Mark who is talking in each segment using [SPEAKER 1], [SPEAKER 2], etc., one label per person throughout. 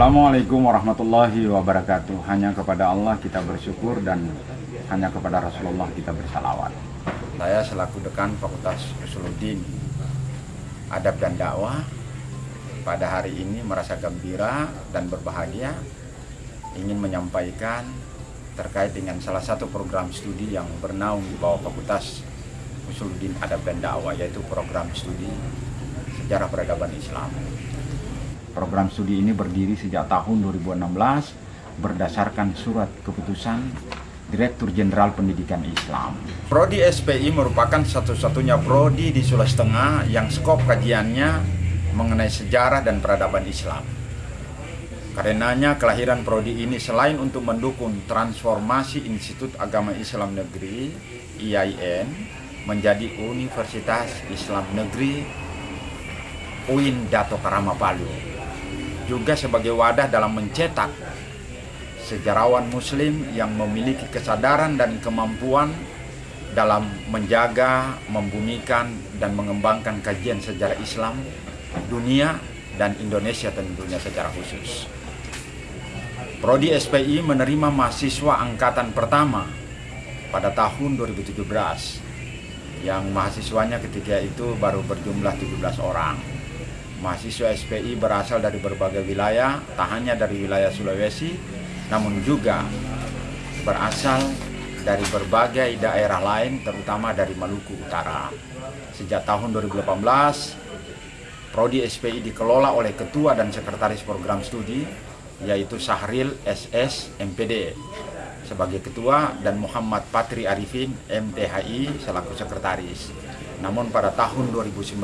[SPEAKER 1] Assalamualaikum warahmatullahi wabarakatuh. Hanya kepada Allah kita bersyukur dan hanya kepada Rasulullah kita bersalawat.
[SPEAKER 2] Saya selaku dekan Fakultas Usuluddin Adab dan Dakwah pada hari ini merasa gembira dan berbahagia ingin menyampaikan terkait dengan salah satu program studi yang bernaung di bawah Fakultas Usuluddin Adab dan Dakwah yaitu program studi Sejarah Peradaban Islam.
[SPEAKER 1] Program studi ini berdiri sejak tahun 2016 berdasarkan surat keputusan Direktur Jenderal Pendidikan Islam.
[SPEAKER 2] Prodi SPI merupakan satu-satunya prodi di Sulawesi Tengah yang skop kajiannya mengenai sejarah dan peradaban Islam. Karenanya kelahiran prodi ini selain untuk mendukung transformasi Institut Agama Islam Negeri IAIN menjadi Universitas Islam Negeri UIN Dato Karama Palu juga sebagai wadah dalam mencetak sejarawan muslim yang memiliki kesadaran dan kemampuan dalam menjaga, membumikan, dan mengembangkan kajian sejarah Islam, dunia, dan Indonesia tentunya secara khusus. Prodi SPI menerima mahasiswa angkatan pertama pada tahun 2017 yang mahasiswanya ketika itu baru berjumlah 17 orang. Mahasiswa SPI berasal dari berbagai wilayah, tak hanya dari wilayah Sulawesi, namun juga berasal dari berbagai daerah lain, terutama dari Maluku Utara. Sejak tahun 2018, Prodi SPI dikelola oleh Ketua dan Sekretaris Program Studi, yaitu Sahril SS MPD sebagai Ketua dan Muhammad Patri Arifin MTHI selaku Sekretaris. Namun pada tahun 2019,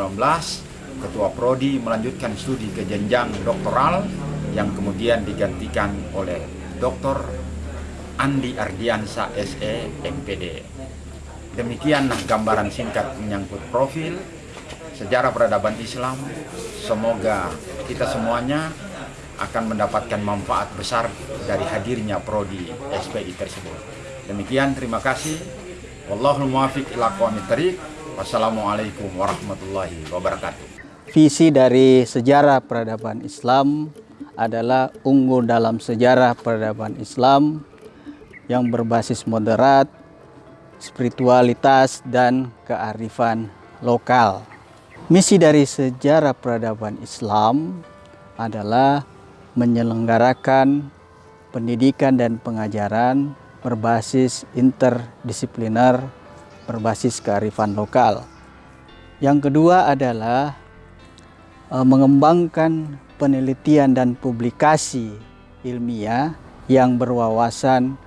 [SPEAKER 2] Ketua Prodi melanjutkan studi ke jenjang doktoral yang kemudian digantikan oleh Dr. Andi Ardiansa SE MPD. Demikianlah gambaran singkat menyangkut profil sejarah peradaban Islam. Semoga kita semuanya akan mendapatkan manfaat besar dari hadirnya prodi SPI tersebut. Demikian terima kasih. Wallahul muwafiq ila Wassalamualaikum warahmatullahi wabarakatuh.
[SPEAKER 3] Visi dari sejarah peradaban Islam adalah unggul dalam sejarah peradaban Islam yang berbasis moderat, spiritualitas, dan kearifan lokal. Misi dari sejarah peradaban Islam adalah menyelenggarakan pendidikan dan pengajaran berbasis interdisipliner, berbasis kearifan lokal. Yang kedua adalah mengembangkan penelitian dan publikasi ilmiah yang berwawasan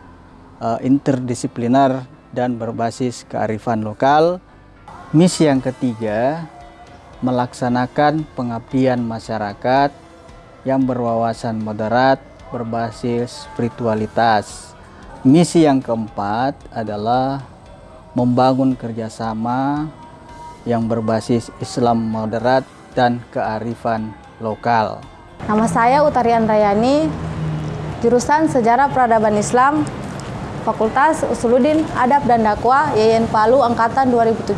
[SPEAKER 3] uh, interdisipliner dan berbasis kearifan lokal. Misi yang ketiga, melaksanakan pengabdian masyarakat yang berwawasan moderat berbasis spiritualitas. Misi yang keempat adalah membangun kerjasama yang berbasis Islam moderat dan kearifan lokal.
[SPEAKER 4] Nama saya Utarian Rayani, jurusan Sejarah Peradaban Islam, Fakultas Usuluddin Adab dan Dakwah YN Palu Angkatan 2017.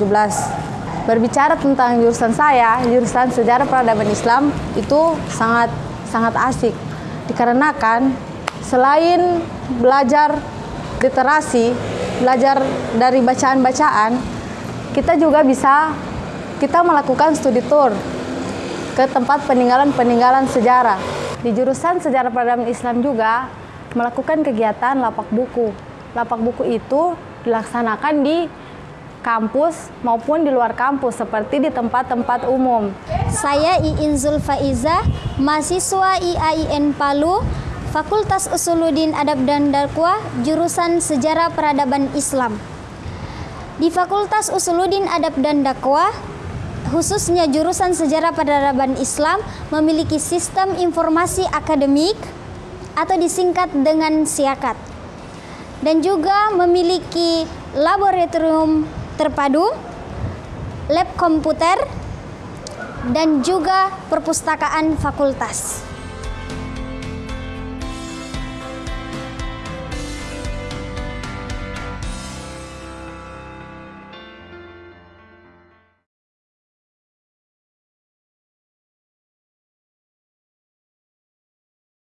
[SPEAKER 4] Berbicara tentang jurusan saya, jurusan Sejarah Peradaban Islam itu sangat sangat asik dikarenakan selain belajar literasi, belajar dari bacaan-bacaan, kita juga bisa kita melakukan studi tour ke tempat peninggalan-peninggalan sejarah. Di jurusan Sejarah Peradaban Islam juga melakukan kegiatan lapak buku. Lapak buku itu dilaksanakan di kampus maupun di luar kampus seperti di tempat-tempat umum.
[SPEAKER 5] Saya Iin Zulfaiza, mahasiswa IAIN Palu, Fakultas Usuluddin Adab dan Dakwah, jurusan Sejarah Peradaban Islam. Di Fakultas Usuluddin Adab dan Dakwah, khususnya jurusan Sejarah Peradaban Islam memiliki sistem informasi akademik atau disingkat dengan SIAKAT dan juga memiliki laboratorium terpadu, lab komputer, dan juga perpustakaan fakultas.